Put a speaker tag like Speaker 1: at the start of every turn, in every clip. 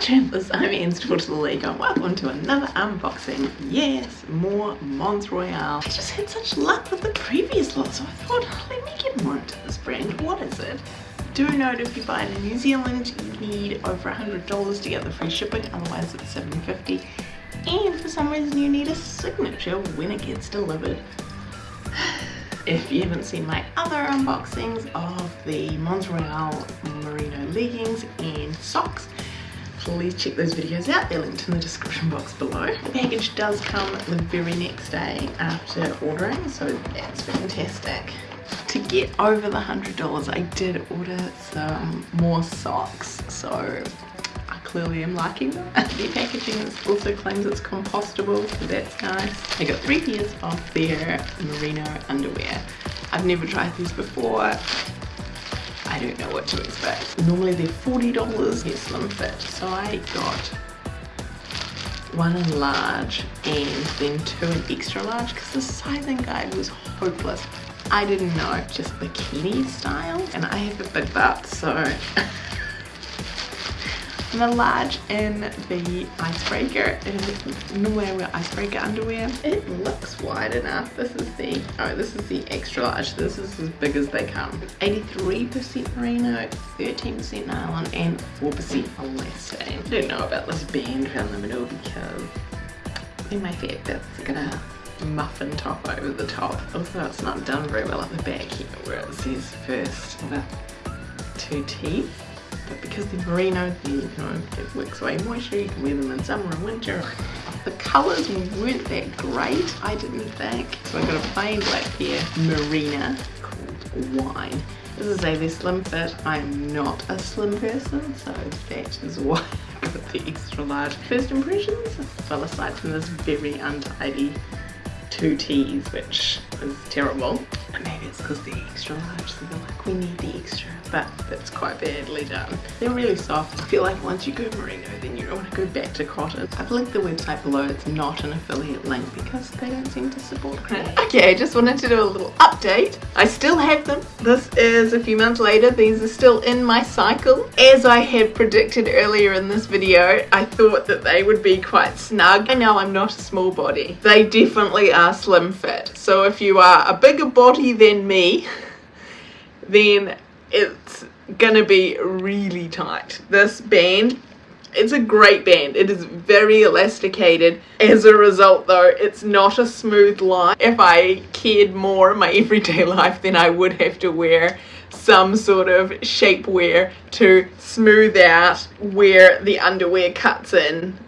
Speaker 1: Champions, I'm Anne League and welcome to another unboxing. Yes, more Mons Royale. I just had such luck with the previous lot so I thought oh, let me get more into this brand. What is it? Do note if you buy it in New Zealand you need over $100 to get the free shipping otherwise it's $7.50 and for some reason you need a signature when it gets delivered. If you haven't seen my other unboxings of the Mons Royale merino leggings and socks please check those videos out. They're linked in the description box below. The package does come the very next day after ordering so that's fantastic. To get over the hundred dollars I did order some more socks so I clearly am liking them. The packaging also claims it's compostable so that's nice. I got three pairs of their merino underwear. I've never tried these before don't know what to expect. Normally they're $40 get slim fit, so I got one in large and then two in extra large because the sizing guide was hopeless. I didn't know just bikini style and I have a big butt so the large in the icebreaker. Is nowhere I wear icebreaker underwear. It looks wide enough. This is the oh this is the extra large. This is as big as they come. 83% merino 13% nylon and 4% elastane. I don't know about this band around the middle because in my fact that's gonna muffin top over the top. Also it's not done very well at the back here where it says first with two teeth but because they're merino, you know, it works away moisture, you can wear them in summer and winter. The colours weren't that great, I didn't think. So I got a plain black pair, Marina, called Wine. As I say, they're slim fit. I'm not a slim person, so that is why I got the extra large. First impressions, well aside from this very untidy two T's, which is terrible. Maybe it's because they're extra large, so they're like, we need the extra but that's quite badly done. They're really soft. I feel like once you go merino then you don't want to go back to cotton. I've linked the website below. It's not an affiliate link because they don't seem to support credit. Okay, I just wanted to do a little update. I still have them. This is a few months later. These are still in my cycle. As I had predicted earlier in this video, I thought that they would be quite snug. I know I'm not a small body. They definitely are slim fit. So if you are a bigger body than me, then it's gonna be really tight. This band, it's a great band. It is very elasticated. As a result though, it's not a smooth line. If I cared more in my everyday life, then I would have to wear some sort of shapewear to smooth out where the underwear cuts in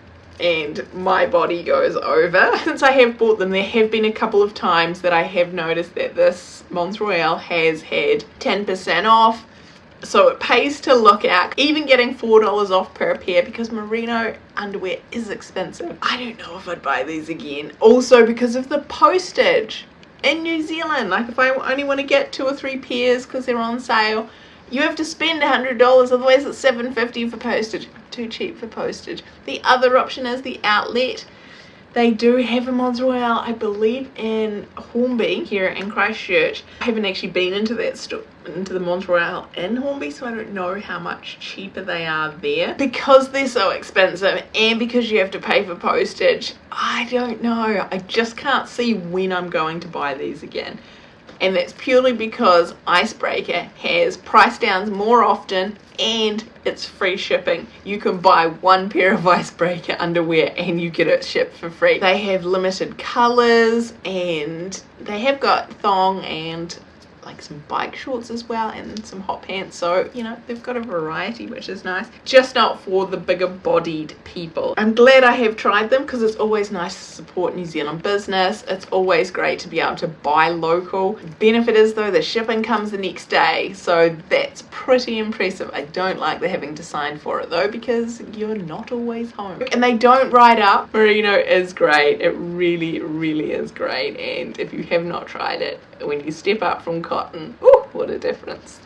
Speaker 1: and my body goes over. Since I have bought them, there have been a couple of times that I have noticed that this Mons Royale has had 10% off. So it pays to look at even getting $4 off per pair because merino underwear is expensive. I don't know if I'd buy these again. Also because of the postage in New Zealand. Like if I only want to get two or three pairs because they're on sale, you have to spend $100, otherwise it's $7.50 for postage. Too cheap for postage. The other option is the outlet. They do have a Mons Royale, I believe, in Hornby here in Christchurch. I haven't actually been into that store, into the Mons Royale in Hornby, so I don't know how much cheaper they are there. Because they're so expensive and because you have to pay for postage, I don't know. I just can't see when I'm going to buy these again and that's purely because Icebreaker has price downs more often and it's free shipping. You can buy one pair of Icebreaker underwear and you get it shipped for free. They have limited colours and they have got thong and like some bike shorts as well and some hot pants. So you know they've got a variety which is nice. Just not for the bigger bodied people. I'm glad i have tried them because it's always nice to support new zealand business. It's always great to be able to buy local. Benefit is though the shipping comes the next day. So that's pretty impressive. I don't like the having to sign for it though because you're not always home. And they don't ride up. Merino is great. It really really is great. And if you have not tried it when you step up from cotton. Ooh, what a difference.